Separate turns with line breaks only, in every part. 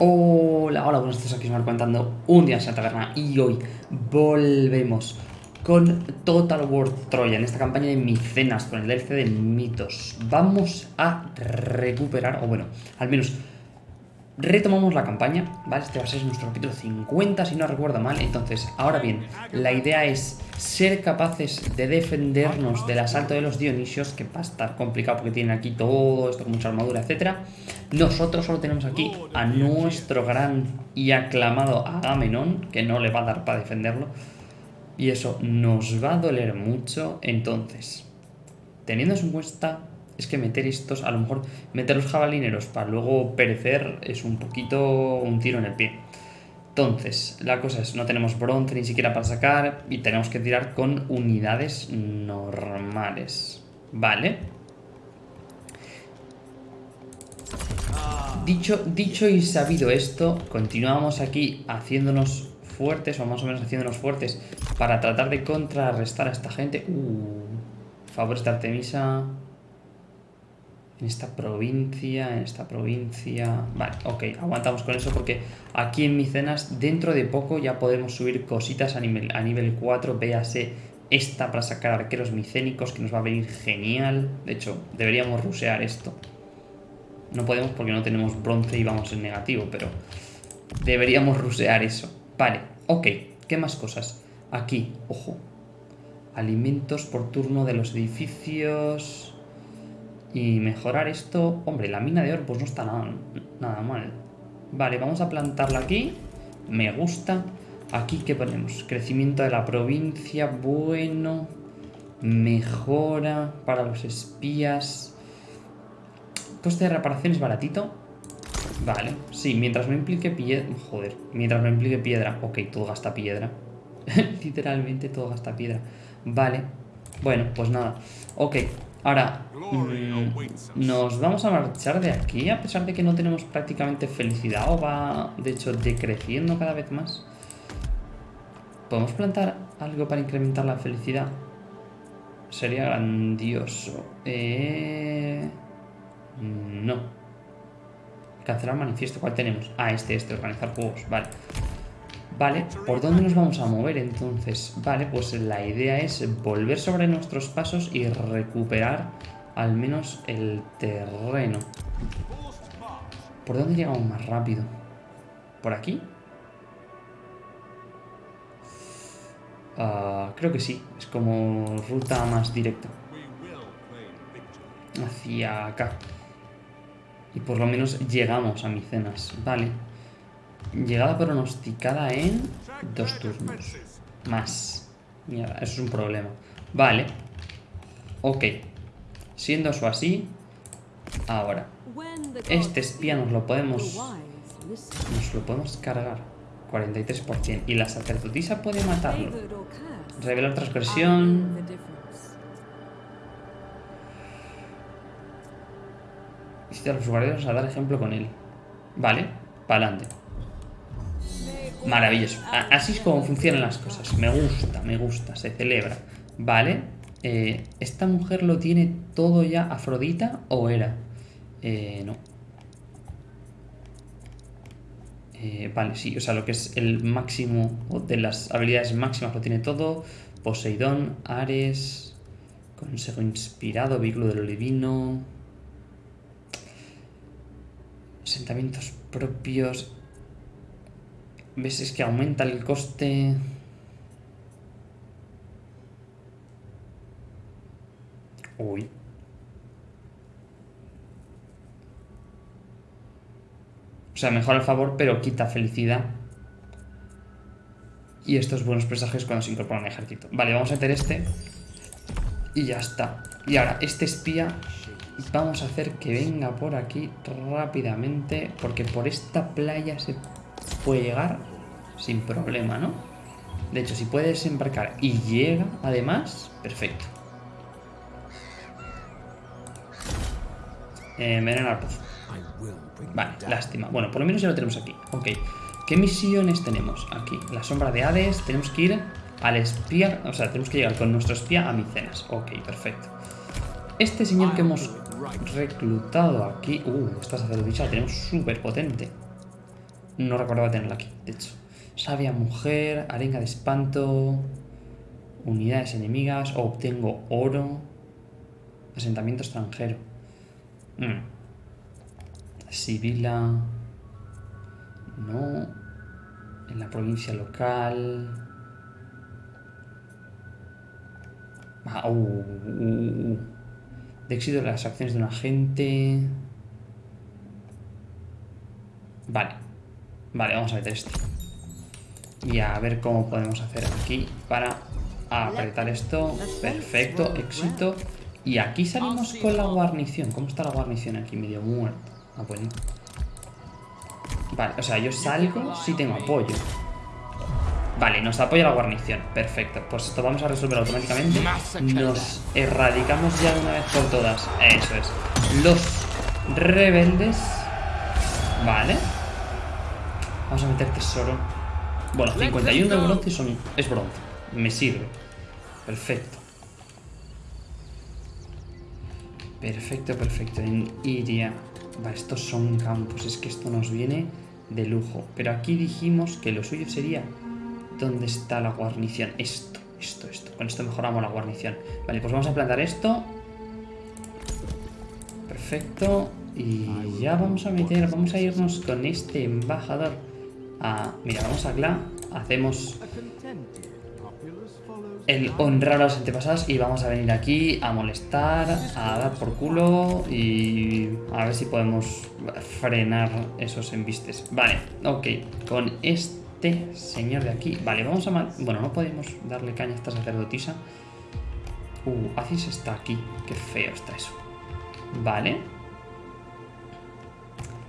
Hola, hola, buenos días, aquí os contando un día en la taberna y hoy volvemos con Total War Troya en esta campaña de Micenas con el DLC de mitos. Vamos a recuperar, o bueno, al menos retomamos la campaña, ¿vale? Este va a ser nuestro capítulo 50, si no recuerdo mal. Entonces, ahora bien, la idea es ser capaces de defendernos del asalto de los Dionisios, que va a estar complicado porque tienen aquí todo esto con mucha armadura, etc. Nosotros solo tenemos aquí a nuestro gran y aclamado Agamenón, que no le va a dar para defenderlo. Y eso nos va a doler mucho. Entonces, teniendo en cuenta, es que meter estos, a lo mejor meter los jabalineros para luego perecer es un poquito un tiro en el pie. Entonces, la cosa es, no tenemos bronce ni siquiera para sacar y tenemos que tirar con unidades normales. Vale. Dicho, dicho y sabido esto, continuamos aquí haciéndonos fuertes, o más o menos haciéndonos fuertes, para tratar de contrarrestar a esta gente. Uh, favores de Artemisa en esta provincia, en esta provincia... Vale, ok, aguantamos con eso porque aquí en Micenas dentro de poco ya podemos subir cositas a nivel, a nivel 4, véase esta para sacar arqueros micénicos que nos va a venir genial. De hecho, deberíamos rusear esto. No podemos porque no tenemos bronce y vamos en negativo, pero deberíamos rusear eso. Vale, ok, ¿qué más cosas? Aquí, ojo, alimentos por turno de los edificios... Y mejorar esto... Hombre, la mina de oro pues no está nada, nada mal. Vale, vamos a plantarla aquí. Me gusta. Aquí, ¿qué ponemos? Crecimiento de la provincia. Bueno. Mejora para los espías. Coste de reparación es baratito. Vale. Sí, mientras no implique piedra... Joder. Mientras no implique piedra. Ok, todo gasta piedra. Literalmente todo gasta piedra. Vale. Bueno, pues nada. Ok, Ahora, mm, nos vamos a marchar de aquí, a pesar de que no tenemos prácticamente felicidad, o va, de hecho, decreciendo cada vez más. ¿Podemos plantar algo para incrementar la felicidad? Sería grandioso. Eh... No. Cancelar manifiesto. ¿Cuál tenemos? Ah, este, este. Organizar juegos. Vale. Vale, ¿por dónde nos vamos a mover entonces? Vale, pues la idea es volver sobre nuestros pasos y recuperar al menos el terreno. ¿Por dónde llegamos más rápido? ¿Por aquí? Ah, creo que sí, es como ruta más directa. Hacia acá. Y por lo menos llegamos a Micenas. Vale. Llegada pronosticada en dos turnos. Más. Mierda, eso es un problema. Vale. Ok. Siendo eso así, ahora. Este espía nos lo podemos... Nos lo podemos cargar. 43%. Y la sacerdotisa puede matarlo. Revelar transgresión. Y a los guardianes a dar ejemplo con él. Vale, para adelante. Maravilloso. Así es como funcionan las cosas. Me gusta, me gusta, se celebra. Vale. Eh, ¿Esta mujer lo tiene todo ya Afrodita o era? Eh, no. Eh, vale, sí, o sea, lo que es el máximo de las habilidades máximas lo tiene todo. Poseidón, Ares, Consejo Inspirado, Vehículo de lo Divino, asentamientos propios, ¿Ves? Es que aumenta el coste... Uy. O sea, mejora el favor, pero quita felicidad. Y estos buenos presagios cuando se incorpora un ejército. Vale, vamos a meter este. Y ya está. Y ahora, este espía vamos a hacer que venga por aquí rápidamente. Porque por esta playa se puede llegar sin problema, ¿no? De hecho, si puede desembarcar y llega, además, perfecto. Eh, envenenar pozo. Vale, lástima. Bueno, por lo menos ya lo tenemos aquí. Ok. ¿Qué misiones tenemos aquí? La sombra de Hades. Tenemos que ir al espía... O sea, tenemos que llegar con nuestro espía a Micenas. Ok, perfecto. Este señor que hemos reclutado aquí... Uh, esta sacerdotisa la tenemos súper potente. No recordaba tenerla aquí, de hecho. Sabia mujer, arenga de espanto, unidades enemigas, obtengo oro, asentamiento extranjero. Mm. Sibila. No. En la provincia local. Ah, uh, uh, uh, de éxito de las acciones de un agente. Vale. Vale, vamos a meter esto. Y a ver cómo podemos hacer aquí para apretar esto. Perfecto, éxito. Y aquí salimos con la guarnición. ¿Cómo está la guarnición aquí? Medio muerto. Ah, bueno. Vale, o sea, yo salgo si tengo apoyo. Vale, nos apoya la guarnición. Perfecto. Pues esto vamos a resolver automáticamente. Nos erradicamos ya de una vez por todas. Eso es. Los rebeldes. Vale. Vamos a meter tesoro. Bueno, 51 de bronce son, es bronce. Me sirve. Perfecto. Perfecto, perfecto. En Iria. Va, estos son campos. Es que esto nos viene de lujo. Pero aquí dijimos que lo suyo sería ¿Dónde está la guarnición? Esto, esto, esto. Con esto mejoramos la guarnición. Vale, pues vamos a plantar esto. Perfecto. Y ya vamos a meter, vamos a irnos con este embajador. A, mira, vamos a Gla. Hacemos el honrar a los antepasados y vamos a venir aquí a molestar, a dar por culo y a ver si podemos frenar esos embistes. Vale, ok, con este este señor de aquí. Vale, vamos a... Bueno, no podemos darle caña a esta sacerdotisa. Uh, Aziz está aquí. Qué feo está eso. Vale.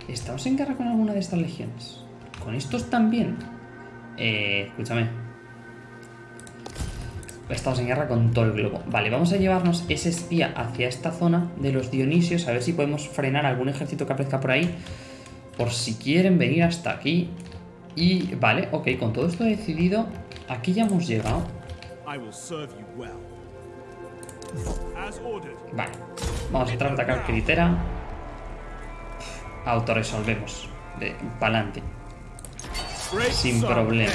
¿Estamos en guerra con alguna de estas legiones? ¿Con estos también? Eh, escúchame. Estamos en guerra con todo el globo. Vale, vamos a llevarnos ese espía hacia esta zona de los Dionisios. A ver si podemos frenar algún ejército que aparezca por ahí. Por si quieren venir hasta aquí. Y vale, ok, con todo esto decidido, aquí ya hemos llegado. Vale, vamos a entrar a atacar Critera. Autoresolvemos. Para adelante. Sin problema.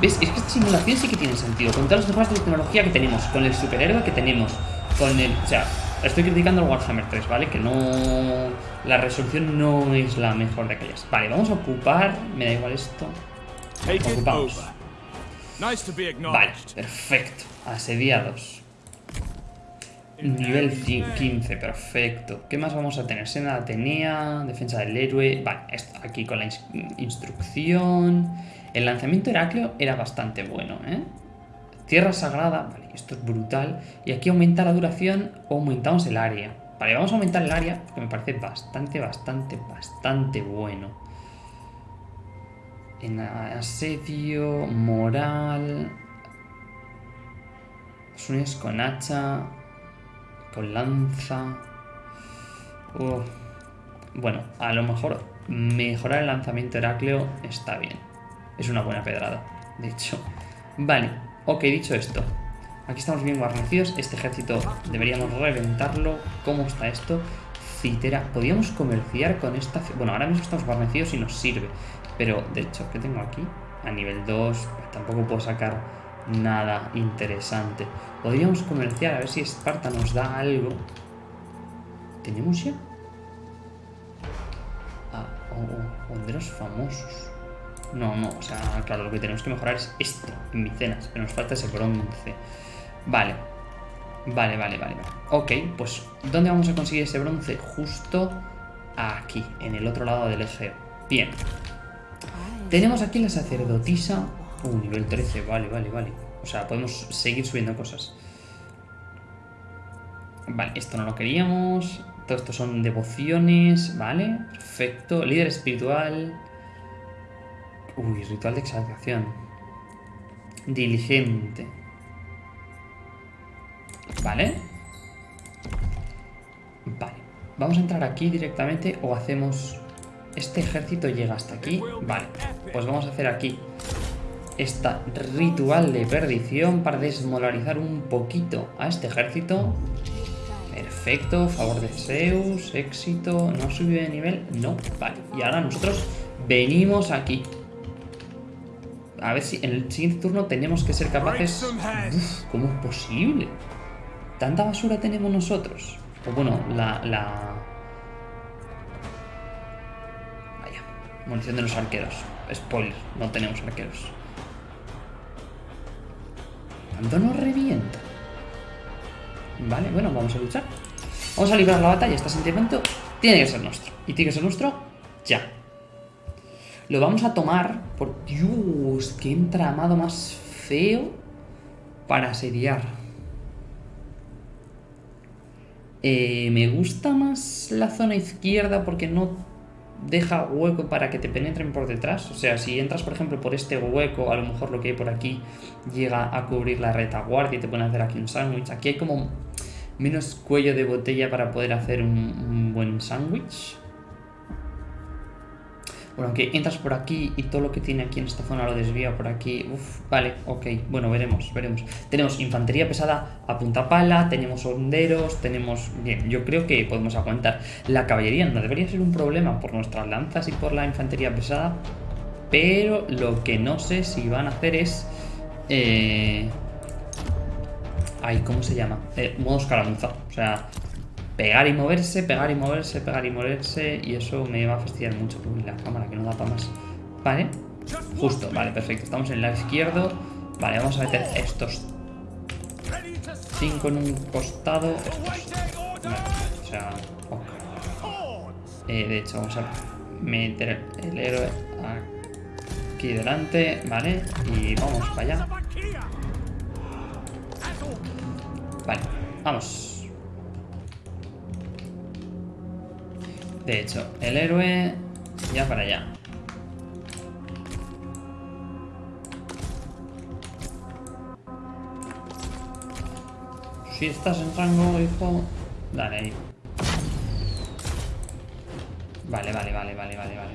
¿Ves? Es que esta simulación sí que tiene sentido. Con todas las de tecnología que tenemos, con el superhéroe que tenemos, con el... O sea, Estoy criticando el Warhammer 3, ¿vale? Que no... La resolución no es la mejor de aquellas. Vale, vamos a ocupar... Me da igual esto. Ocupamos. Vale, perfecto. Asediados. Nivel 15, perfecto. ¿Qué más vamos a tener? Sena Atenea, defensa del héroe... Vale, esto aquí con la instrucción... El lanzamiento Heracleo era bastante bueno, ¿eh? Tierra sagrada, vale, esto es brutal. Y aquí aumenta la duración o aumentamos el área. Vale, vamos a aumentar el área porque me parece bastante, bastante, bastante bueno. En asedio, moral... Sueños con hacha, con lanza... Bueno, a lo mejor mejorar el lanzamiento Heracleo está bien. Es una buena pedrada, de hecho. Vale, Ok, dicho esto, aquí estamos bien guarnecidos. Este ejército deberíamos reventarlo. ¿Cómo está esto? Citera. Podríamos comerciar con esta... Bueno, ahora mismo estamos guarnecidos y nos sirve. Pero, de hecho, ¿qué tengo aquí? A nivel 2 tampoco puedo sacar nada interesante. Podríamos comerciar a ver si Esparta nos da algo. ¿Tenemos ya? Ah, oh, oh, famosos. No, no, o sea, claro, lo que tenemos que mejorar es esto, en Micenas, pero nos falta ese bronce. Vale, vale, vale, vale. Ok, pues, ¿dónde vamos a conseguir ese bronce? Justo aquí, en el otro lado del Egeo. Bien. Tenemos aquí la sacerdotisa. Uh, nivel 13, vale, vale, vale. O sea, podemos seguir subiendo cosas. Vale, esto no lo queríamos. Todo esto son devociones, ¿vale? Perfecto. Líder espiritual. Uy, ritual de exaltación. Diligente. Vale. Vale. Vamos a entrar aquí directamente o hacemos... Este ejército llega hasta aquí. Vale. Pues vamos a hacer aquí esta ritual de perdición para desmolarizar un poquito a este ejército. Perfecto. favor de Zeus, éxito, no subió de nivel, no, vale. Y ahora nosotros venimos aquí. A ver si en el siguiente turno tenemos que ser capaces... ¿Cómo es posible? ¿Tanta basura tenemos nosotros? O bueno, la... la... Vaya, munición de los arqueros. Spoiler, no tenemos arqueros. ¿Cuánto nos revienta? Vale, bueno, vamos a luchar. Vamos a librar la batalla. Este sentimiento tiene que ser nuestro. Y tiene que ser nuestro ya. Lo vamos a tomar por... Dios, qué entramado más feo para asediar. Eh, me gusta más la zona izquierda porque no deja hueco para que te penetren por detrás. O sea, si entras, por ejemplo, por este hueco, a lo mejor lo que hay por aquí llega a cubrir la retaguardia y te pueden hacer aquí un sándwich. Aquí hay como menos cuello de botella para poder hacer un, un buen sándwich. Bueno, aunque entras por aquí y todo lo que tiene aquí en esta zona lo desvía por aquí. Uf, vale, ok. Bueno, veremos, veremos. Tenemos infantería pesada a punta pala, tenemos honderos, tenemos... Bien, yo creo que podemos aguantar. La caballería no debería ser un problema por nuestras lanzas y por la infantería pesada. Pero lo que no sé si van a hacer es... Eh... Ay, ¿cómo se llama? Eh, modo escaramuza. O sea, pegar y moverse, pegar y moverse, pegar y moverse y eso me va a fastidiar mucho Uy, la cámara que no da para más. Vale, justo, vale, perfecto. Estamos en el lado izquierdo, vale, vamos a meter estos cinco en un costado. O sea, eh, de hecho vamos a meter el héroe aquí delante, vale, y vamos para allá. Vale, vamos De hecho, el héroe ya para allá. Si estás en rango, hijo, dale ahí. Vale, vale, vale, vale, vale, vale.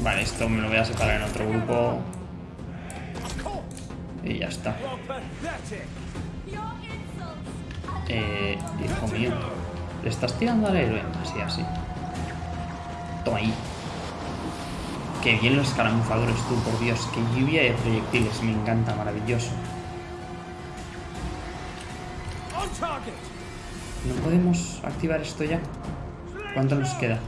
Vale, esto me lo voy a separar en otro grupo. Y ya está. Eh, hijo mío. ¿Le estás tirando al héroe? Así, así. Toma ahí. Qué bien los escaramuzadores, tú, por Dios. Qué lluvia de proyectiles. Me encanta, maravilloso. ¿No podemos activar esto ya? ¿Cuánto nos queda?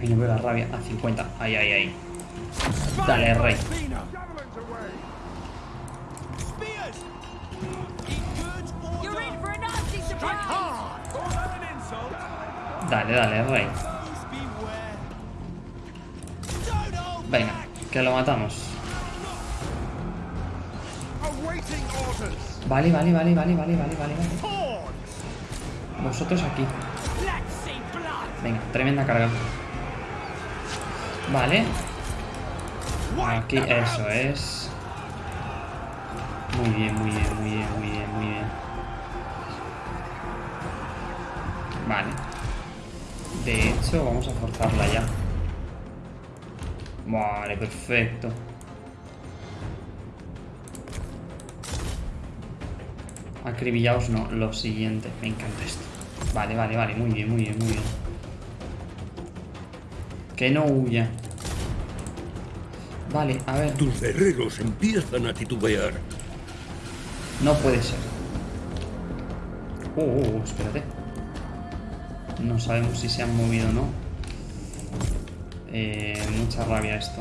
Ay, no veo la rabia. A 50. Ay, ay, ay. Dale, rey. Dale, dale, rey. Venga, que lo matamos. Vale, vale, vale, vale, vale, vale, vale. Vosotros aquí. Venga, tremenda carga. Vale. Aquí, eso es. Muy bien, muy bien, muy bien, muy bien, muy bien. Vale. De hecho, vamos a forzarla ya. Vale, perfecto. Acribillaos no, lo siguiente. Me encanta esto. Vale, vale, vale. Muy bien, muy bien, muy bien. Que no huya. Vale, a ver.
Tus guerreros empiezan a titubear.
No puede ser. Uh, uh, espérate. No sabemos si se han movido o no. Eh, mucha rabia esto.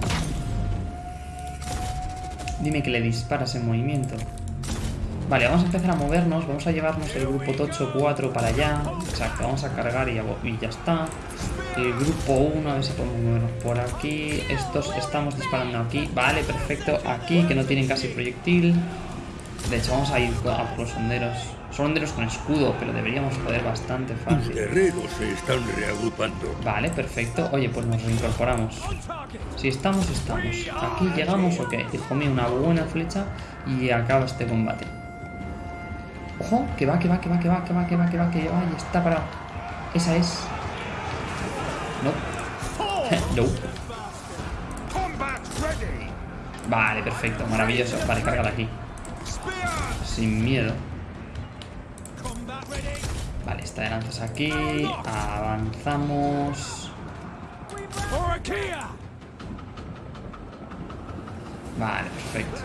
Dime que le disparas en movimiento. Vale, vamos a empezar a movernos. Vamos a llevarnos el grupo Tocho 4 para allá. Exacto, vamos a cargar y ya, y ya está. El grupo 1, a ver si podemos movernos por aquí. Estos estamos disparando aquí. Vale, perfecto. Aquí, que no tienen casi proyectil. De hecho, vamos a ir a por los honderos. Son honderos con escudo, pero deberíamos poder bastante fácil.
Guerreros se están reagrupando.
Vale, perfecto. Oye, pues nos reincorporamos. Si estamos, estamos. Aquí llegamos, ok. Hijo mío, una buena flecha y acaba este combate. Ojo, que va, que va, que va, que va, que va, que va, que va, que va, y está parado. Esa es. No. no. Vale, perfecto, maravilloso. Vale, cárgala aquí. Sin miedo. Vale, esta de lanzas aquí. Avanzamos. Vale, perfecto.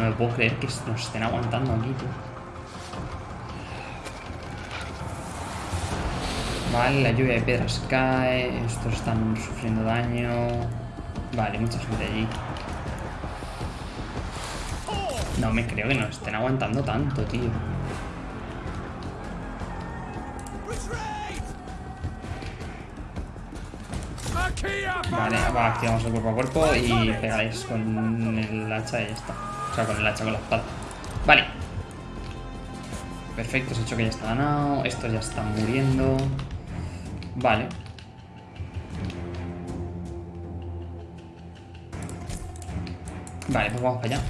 No me puedo creer que nos estén aguantando aquí, tío. Vale, la lluvia de piedras cae. Estos están sufriendo daño. Vale, mucha gente allí. No me creo que nos estén aguantando tanto, tío. Vale, va, activamos el cuerpo a cuerpo y pegáis con el hacha y ya está. Con el hacha, con la espada. Vale. Perfecto, se ha hecho que ya está ganado. Estos ya están muriendo. Vale. Vale, pues vamos para allá.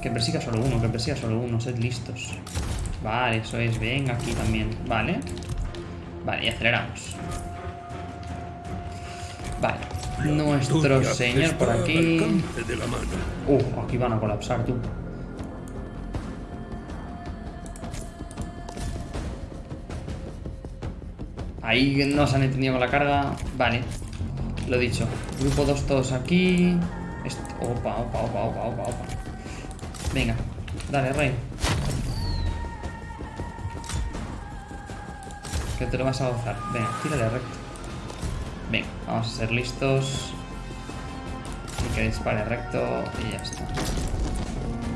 Que persiga solo uno, que persiga solo uno. Sed listos. Vale, eso es. Venga aquí también. Vale. Vale, y aceleramos. Vale. Nuestro señor por aquí. Uh, aquí van a colapsar, tú. Ahí nos han entendido con la carga. Vale. Lo dicho. Grupo 2 todos aquí. Opa, opa, opa, opa, opa, opa. Venga. Dale, rey. Que te lo vas a gozar. Venga, tírale recto. Vamos a ser listos. Y que dispare recto y ya está.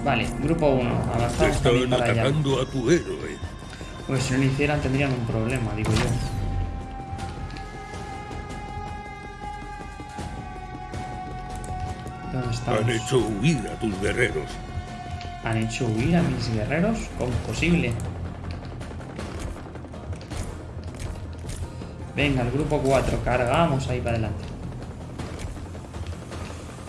Vale, grupo 1. Avanzamos también para allá.
A tu héroe.
Pues si no lo hicieran tendrían un problema, digo yo. ¿Dónde estamos?
Han hecho huir a tus guerreros.
¿Han hecho huir a mis guerreros? ¿Cómo es posible? Venga, el grupo 4, cargamos ahí para adelante.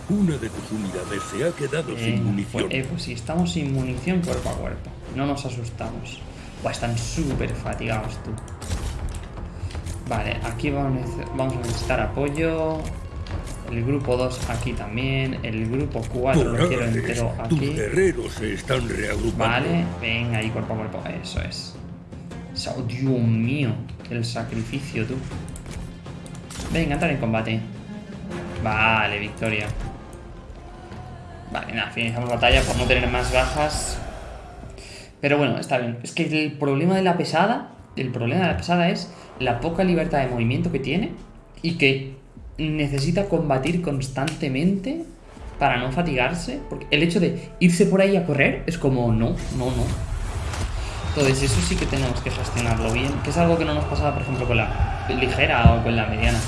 Una de tus unidades se ha quedado sin munición.
Pues, eh, pues si estamos sin munición cuerpo a cuerpo. No nos asustamos. Buah, están súper fatigados tú. Vale, aquí vamos a necesitar apoyo. El grupo 2 aquí también. El grupo 4 lo quiero entero aquí.
Tus guerreros se están reagrupando.
Vale, venga ahí cuerpo a cuerpo. Eso es. Oh, Dios mío. El sacrificio, tú. Venga, entrar en combate. Vale, victoria. Vale, nada, finalizamos batalla por no tener más bajas. Pero bueno, está bien. Es que el problema de la pesada, el problema de la pesada es la poca libertad de movimiento que tiene y que necesita combatir constantemente para no fatigarse. Porque el hecho de irse por ahí a correr es como, no, no, no. Entonces eso sí que tenemos que gestionarlo bien, que es algo que no nos pasaba, por ejemplo, con la ligera o con la mediana.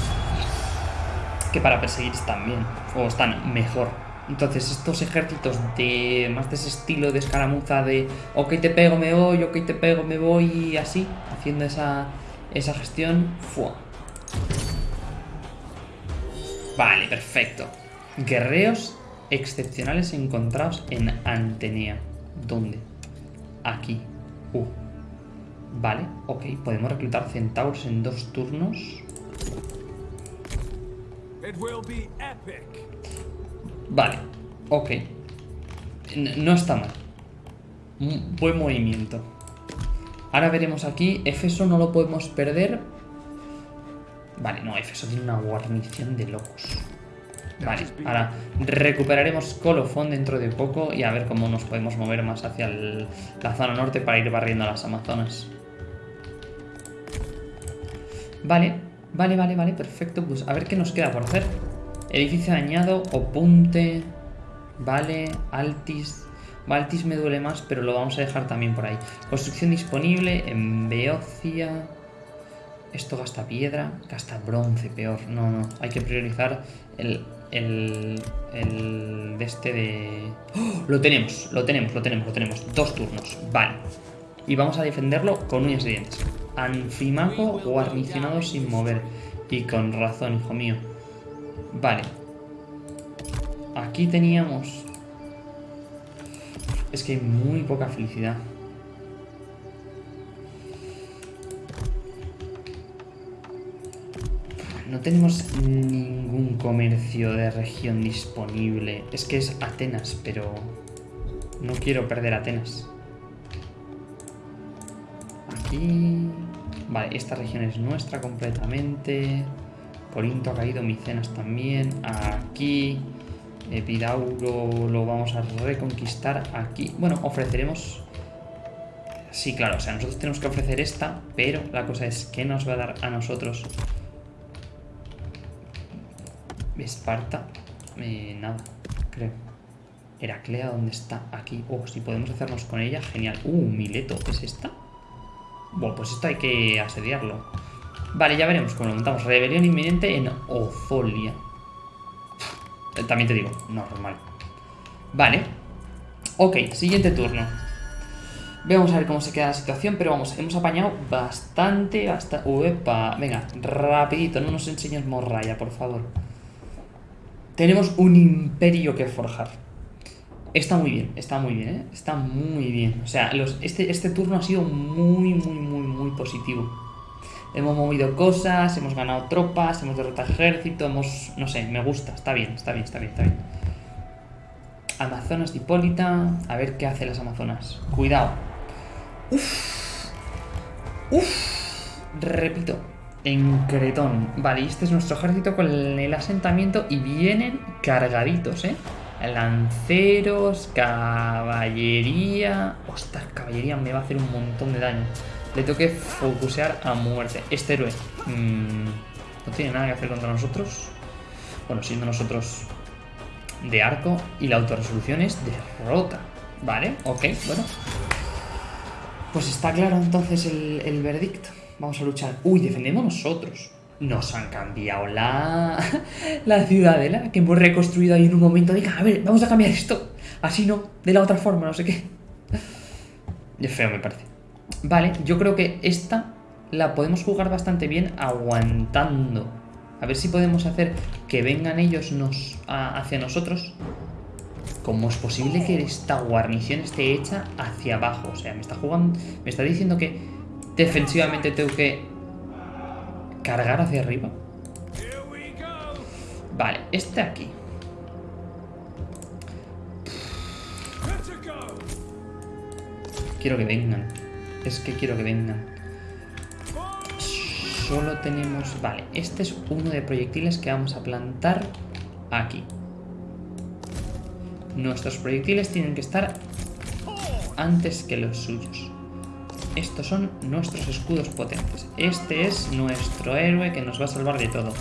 Que para perseguir están bien, o están mejor. Entonces estos ejércitos de más de ese estilo de escaramuza de ok te pego, me voy, ok te pego, me voy y así, haciendo esa, esa gestión, ¡fua! Vale, perfecto. Guerreos excepcionales encontrados en Antenea. ¿Dónde? Aquí. Uh. Vale, ok. Podemos reclutar centauros en dos turnos. Vale, ok. No está mal. Buen movimiento. Ahora veremos aquí. Efeso no lo podemos perder. Vale, no, Efeso tiene una guarnición de locos. Vale, ahora recuperaremos colofón dentro de poco y a ver cómo nos podemos mover más hacia la zona norte para ir barriendo a las Amazonas. Vale, vale, vale, vale, perfecto. Pues a ver qué nos queda por hacer. Edificio dañado, Opunte, vale, Altis. Altis me duele más, pero lo vamos a dejar también por ahí. Construcción disponible en Beocia. Esto gasta piedra, gasta bronce, peor. No, no, hay que priorizar el el, el de este de... ¡Oh! Lo tenemos, lo tenemos, lo tenemos, lo tenemos. Dos turnos, vale. Y vamos a defenderlo con uñas y dientes. Anfimaco guarnicionado sin mover. Y con razón, hijo mío. Vale. Aquí teníamos... Es que hay muy poca felicidad. No tenemos ningún comercio de región disponible. Es que es Atenas, pero no quiero perder Atenas. Aquí... Vale, esta región es nuestra completamente. Corinto ha caído, Micenas también. Aquí... Epidauro lo vamos a reconquistar aquí. Bueno, ofreceremos... Sí, claro, o sea, nosotros tenemos que ofrecer esta, pero la cosa es, ¿qué nos va a dar a nosotros? Esparta, eh, nada, creo. Heraclea, ¿dónde está? Aquí. Oh, si podemos hacernos con ella, genial. Uh, Mileto, ¿es esta? Bueno, pues esto hay que asediarlo. Vale, ya veremos cómo lo montamos. Rebelión inminente en Ozolia. Eh, también te digo, normal. Vale. Ok, siguiente turno. Vamos a ver cómo se queda la situación, pero vamos, hemos apañado bastante, bastante... Uepa, venga, rapidito, no nos enseñes morraya, por favor. Tenemos un imperio que forjar. Está muy bien, está muy bien, ¿eh? Está muy bien. O sea, este, este turno ha sido muy, muy, muy, muy positivo. Hemos movido cosas, hemos ganado tropas, hemos derrotado ejército, hemos... No sé, me gusta, está bien, está bien, está bien, está bien. Amazonas de Hipólita. A ver qué hace las Amazonas. Cuidado. Uf. Uf. Repito. En Cretón. Vale, este es nuestro ejército con el asentamiento y vienen cargaditos, ¿eh? Lanceros, caballería... Ostras, caballería me va a hacer un montón de daño. Le tengo que focusear a muerte. Este héroe mmm, no tiene nada que hacer contra nosotros. Bueno, siendo nosotros de arco y la autorresolución es derrota. Vale, ok, bueno. Pues está claro entonces el, el veredicto. Vamos a luchar. Uy, defendemos nosotros. Nos han cambiado la, la ciudadela que hemos reconstruido ahí en un momento. Diga, a ver, vamos a cambiar esto. Así no, de la otra forma, no sé qué. Es feo, me parece. Vale, yo creo que esta la podemos jugar bastante bien aguantando. A ver si podemos hacer que vengan ellos nos, hacia nosotros. ¿Cómo es posible que esta guarnición esté hecha hacia abajo? O sea, me está jugando. Me está diciendo que defensivamente tengo que cargar hacia arriba. Vale, este aquí. Quiero que vengan. Es que quiero que vengan. Solo tenemos... Vale, este es uno de proyectiles que vamos a plantar aquí. Nuestros proyectiles tienen que estar antes que los suyos. Estos son nuestros escudos potentes. Este es nuestro héroe que nos va a salvar de todo.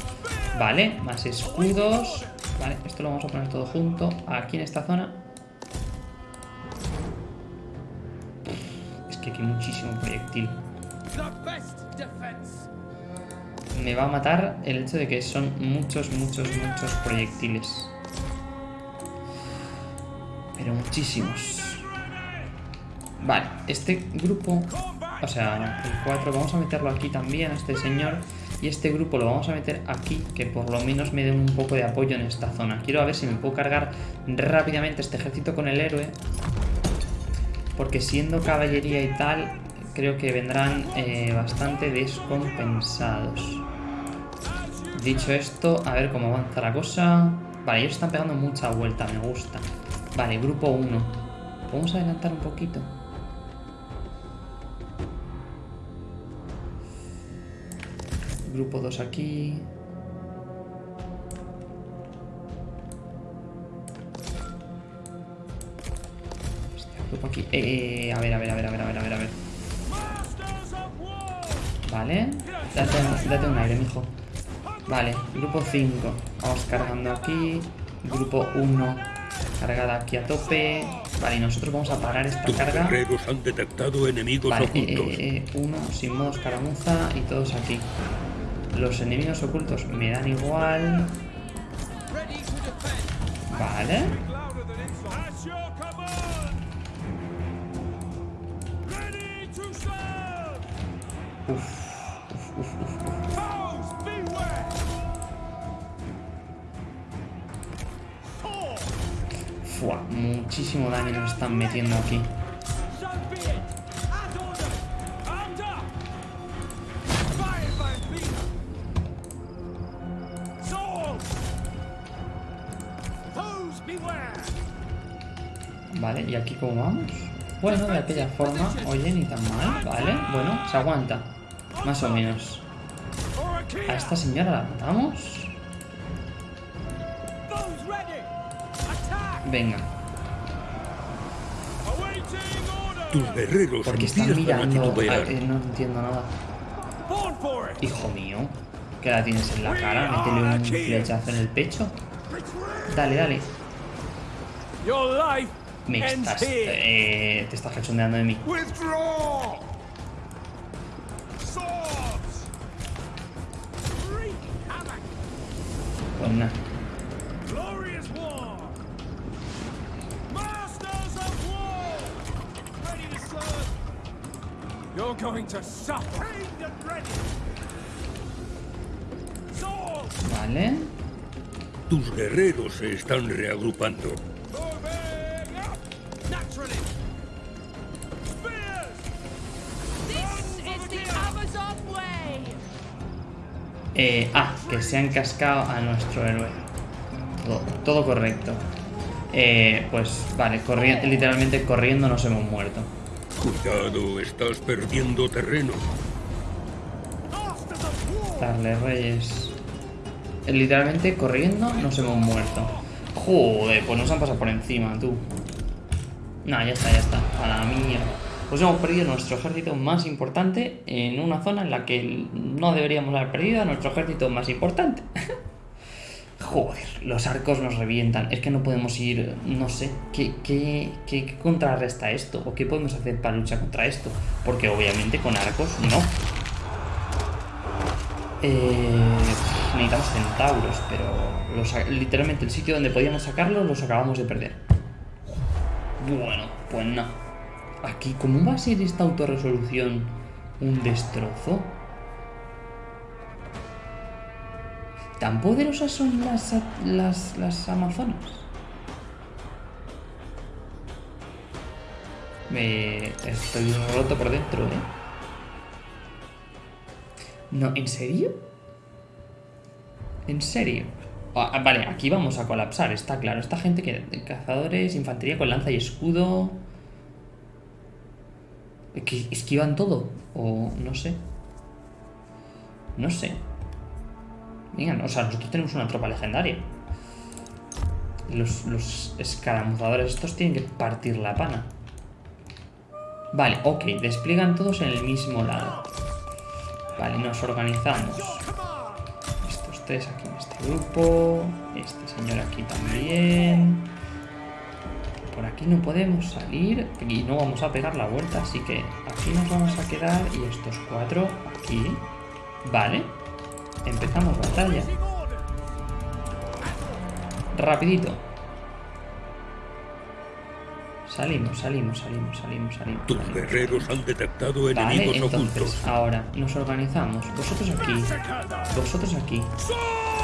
Vale, más escudos. Vale, esto lo vamos a poner todo junto aquí en esta zona. que aquí hay muchísimo proyectil. Me va a matar el hecho de que son muchos, muchos, muchos proyectiles. Pero muchísimos. Vale, este grupo... O sea, el 4 vamos a meterlo aquí también, a este señor. Y este grupo lo vamos a meter aquí, que por lo menos me dé un poco de apoyo en esta zona. Quiero a ver si me puedo cargar rápidamente este ejército con el héroe porque siendo caballería y tal, creo que vendrán eh, bastante descompensados. Dicho esto, a ver cómo avanza la cosa. Vale, ellos están pegando mucha vuelta, me gusta. Vale, grupo 1. Vamos a adelantar un poquito. Grupo 2 aquí. aquí. Eh, a ver, a ver, a ver, a ver, a ver, a ver, a ver. Vale. Date, un aire, mijo. Vale, grupo 5. Vamos cargando aquí. Grupo 1. Cargada aquí a tope. Vale, y nosotros vamos a parar esta carga.
han detectado enemigos
vale, eh, uno sin modo escaramuza y todos aquí. Los enemigos ocultos me dan igual. Vale. Fua, muchísimo daño nos están metiendo aquí. Vale, ¿y aquí cómo vamos? Bueno, de aquella forma, oye, ni tan mal, ¿vale? Bueno, se aguanta. Más o menos.
A kill.
¿A esta señora la matamos? Venga.
Tus guerreros
porque están mirando... a- eh, no entiendo nada. Hijo mío, que la tienes en la cara, métele un flechazo en el pecho. Dale, dale. Me estás... eh, te estás cachondeando de mí. Pues nada.
Glorious war. Masters of war. Ready to serve. You're going to suffer.
Vale.
Tus guerreros se están reagrupando.
Eh, ah, que se han cascado a nuestro héroe. Todo, todo correcto. Eh, pues vale, corri- literalmente corriendo nos hemos muerto.
Cuidado, estás perdiendo terreno.
Darle reyes. Eh, Literalmente corriendo nos hemos muerto. Joder, pues nos han pasado por encima, tú. Nah, ya está, ya está. A la mierda. Pues hemos perdido nuestro ejército más importante en una zona en la que no deberíamos haber perdido a nuestro ejército más importante. Joder, los arcos nos revientan. Es que no podemos ir, no sé, ¿qué, qué, qué- contrarresta esto? ¿O qué podemos hacer para luchar contra esto? Porque obviamente con arcos no. Eh, necesitamos centauros, pero literalmente el sitio donde podíamos sacarlos los acabamos de perder. Bueno, pues no. Aquí, ¿cómo va a ser esta autorresolución un destrozo? ¿Tan poderosas son las, las, las amazonas? Me estoy roto por dentro, ¿eh? No, ¿en serio? ¿En serio? Ah, vale, aquí vamos a colapsar, está claro. Esta gente que cazadores, infantería con lanza y escudo. Que esquivan todo. O no sé. No sé. Venga, o sea, nosotros tenemos una tropa legendaria. Los, los escaramuzadores estos tienen que partir la pana. Vale, ok, despliegan todos en el mismo lado. Vale, nos organizamos. Estos tres aquí en este grupo. Este señor aquí también. Aquí no podemos salir y no vamos a pegar la vuelta, así que aquí nos vamos a quedar y estos cuatro aquí. Vale. Empezamos batalla. Rapidito. Salimos, salimos, salimos, salimos, salimos.
Tus guerreros han detectado
Vale,
enemigos
entonces
ocultos.
ahora nos organizamos. Vosotros aquí, vosotros aquí.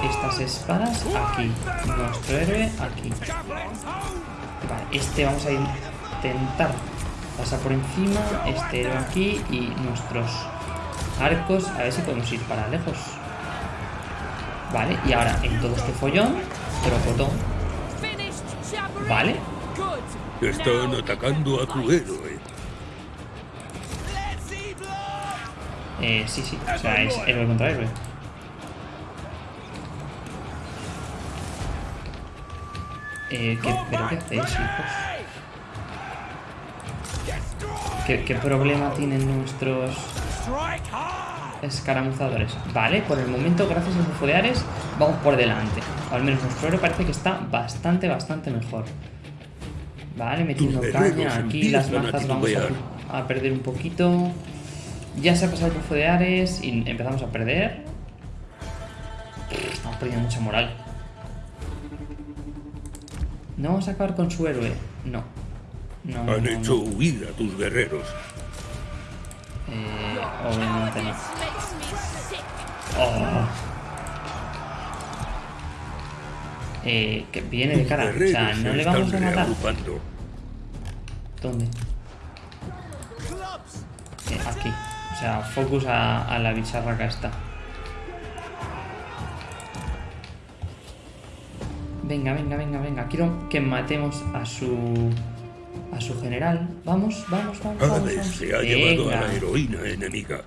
Estas espadas aquí. Nuestro héroe aquí. Vale, este vamos a intentar pasar por encima. Este héroe aquí y nuestros arcos. A ver si podemos ir para lejos. Vale, y ahora en todo este follón, trocotón. Vale.
Están atacando a tu héroe.
Eh, sí, sí, o sea, es héroe contra héroe. Eh, ¿qué, ¿Pero qué hacéis, hijos? ¿Qué, qué problema tienen nuestros escaramuzadores? Vale, por el momento, gracias a los fodeares, vamos por delante. O al menos nuestro héroe parece que está bastante, bastante mejor. Vale, metiendo caña aquí, las mazas vamos a, a perder un poquito. Ya se ha pasado el bufo de Ares y empezamos a perder. Estamos perdiendo mucha moral. ¿No vamos a acabar con su héroe? No. No,
Han
no,
hecho
no.
huir a tus guerreros.
Eh, obviamente no. Oh. eh, que viene de cara. O sea,
se
no le vamos a matar. ¿Dónde? Eh, aquí. O sea, focus a, a la bicharraca esta. Venga, venga, venga, venga. Quiero que matemos a su... A su general. Vamos, vamos, vamos, vamos. Vamos.
se ha llevado a la heroína enemiga.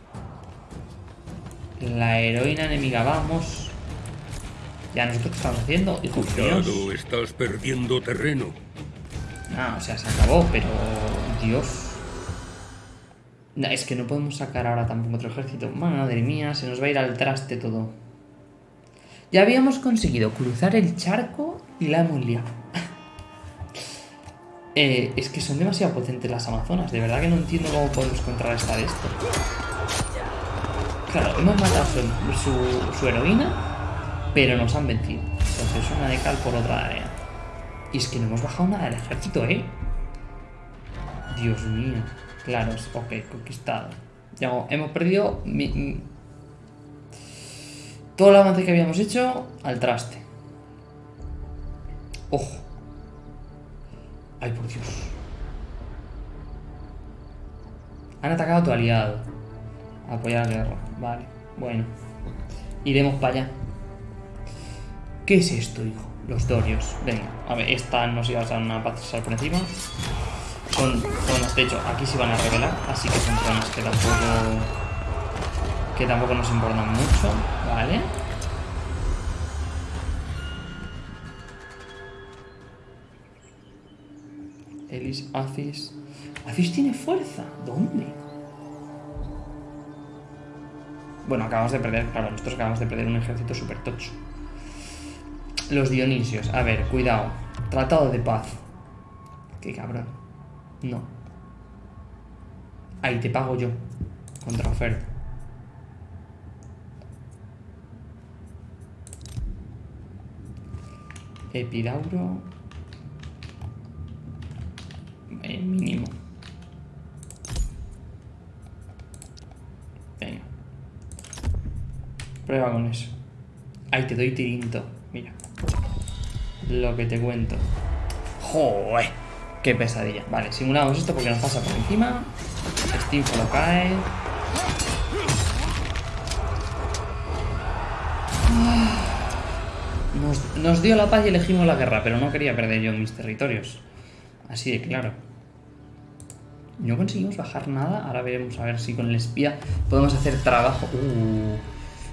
La heroína enemiga, vamos. Ya nosotros qué estamos haciendo, míos.
Cuidado, estás perdiendo terreno.
Ah, o sea, se acabó, pero... Dios. No, es que no podemos sacar ahora tampoco otro ejército. Madre mía, se nos va a ir al traste todo. Ya habíamos conseguido cruzar el charco y la hemos liado. Eh, es que son demasiado potentes las amazonas. De verdad que no entiendo cómo podemos contrarrestar esto. Claro, hemos matado su, heroína, pero nos han vencido. Entonces una de cal por otra de arena. Y es que no hemos bajado nada del ejército, ¿eh? Dios mío. Claro, ok, conquistado. Hemos perdido todo el avance que habíamos hecho al traste. Ojo. Ay, por Dios. Han atacado a tu aliado. Apoyar la guerra. Vale, bueno. Iremos para allá. ¿Qué es esto, hijo? Los dorios. Venga, a ver, esta nos iba a dar una pasar por encima. Son zonas, de hecho, aquí se van a revelar, así que son zonas que tampoco. Que tampoco nos importan mucho, ¿vale? Elis, Acis. Acis tiene fuerza. ¿Dónde? Bueno, acabamos de perder, claro, nosotros acabamos de perder un ejército súper tocho. Los Dionisios. A ver, cuidado. Tratado de paz. Qué cabrón. No. Ahí te pago yo. Contra Epidauro. Eh, mínimo. Venga. Prueba con eso. Ahí te doy tirinto. Mira. Lo que te cuento. ¡Joder! ¡Qué pesadilla! Vale, simulamos esto porque nos pasa por encima. Steam lo cae. Nos, dio la paz y elegimos la guerra, pero no quería perder yo mis territorios. Así de claro. No conseguimos bajar nada. Ahora veremos a ver si con el espía podemos hacer trabajo. Uh.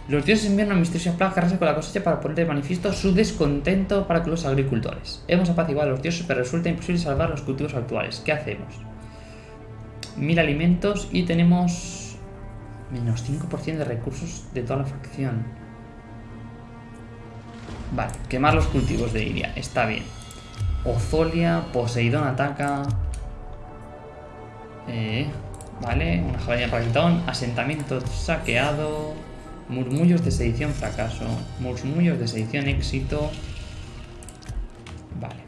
Los dioses envían una misteriosa plaga que con la cosecha para poner de manifiesto su descontento para con los agricultores. Hemos apaciguado a los dioses, pero resulta imposible salvar los cultivos actuales. ¿Qué hacemos? Mil alimentos y tenemos menos 5% de recursos de toda la facción. Vale, quemar los cultivos de Iria. Está bien. Ozolia, Poseidón ataca. Eh, vale, una jabalina para Quitón, asentamiento saqueado, murmullos de sedición fracaso, murmullos de sedición éxito. Vale.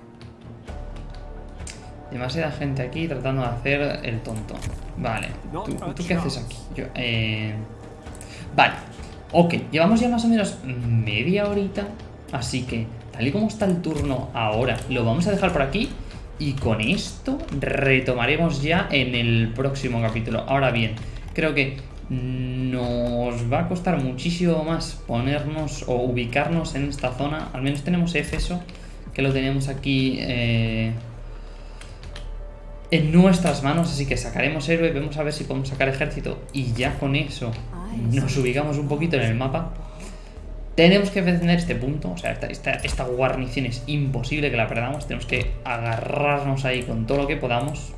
Demasiada gente aquí tratando de hacer el tonto. Vale, ¿tú, tú qué haces aquí? Yo, eh... Vale, ok, llevamos ya más o menos media horita, así que tal y como está el turno ahora, lo vamos a dejar por aquí y con esto retomaremos ya en el próximo capítulo. Ahora bien, creo que nos va a costar muchísimo más ponernos o ubicarnos en esta zona. Al menos tenemos Éfeso, que lo tenemos aquí eh, en nuestras manos. Así que sacaremos héroe, vemos a ver si podemos sacar ejército. Y ya con eso nos ubicamos un poquito en el mapa. Tenemos que defender este punto, o sea, esta, guarnición es imposible que la perdamos, tenemos que agarrarnos ahí con todo lo que podamos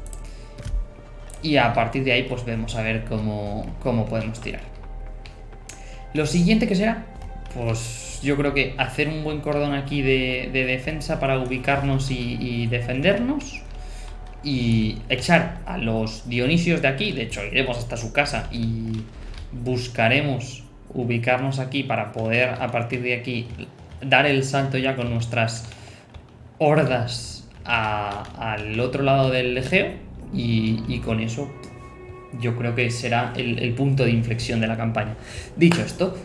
y a partir de ahí pues vemos a ver cómo, cómo podemos tirar. Lo siguiente que será, pues yo creo que hacer un buen cordón aquí de, de defensa para ubicarnos y defendernos y echar a los Dionisios de aquí, de hecho iremos hasta su casa y buscaremos ubicarnos aquí para poder a partir de aquí dar el salto ya con nuestras hordas al otro lado del Egeo y, con eso yo creo que será el, punto de inflexión de la campaña. Dicho esto,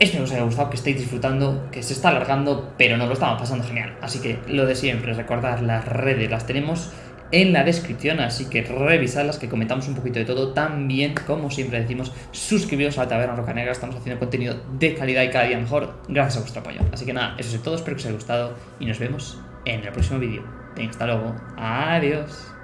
Espero que os haya gustado, que estéis disfrutando, que se está alargando, pero nos lo estamos pasando genial. Así que lo de siempre, recordar las redes, las tenemos en la descripción, así que revisadlas, que comentamos un poquito de todo. También, como siempre decimos, suscribiros a la Taberna Roca Negra, estamos haciendo contenido de calidad y cada día mejor, gracias a vuestro apoyo. Así que nada, eso es todo, espero que os haya gustado y nos vemos en el próximo vídeo. Hasta luego, adiós.